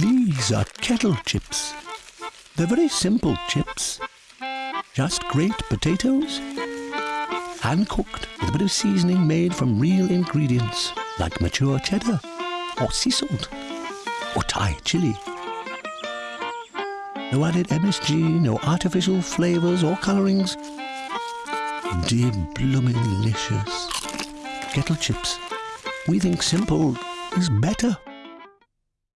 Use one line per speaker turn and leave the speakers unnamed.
These are kettle chips. They're very simple chips. Just great potatoes, hand cooked with a bit of seasoning made from real ingredients like mature cheddar or sea salt or Thai chili. No added MSG, no artificial flavors or colourings. Dear blooming delicious. Kettle chips. We think simple is better.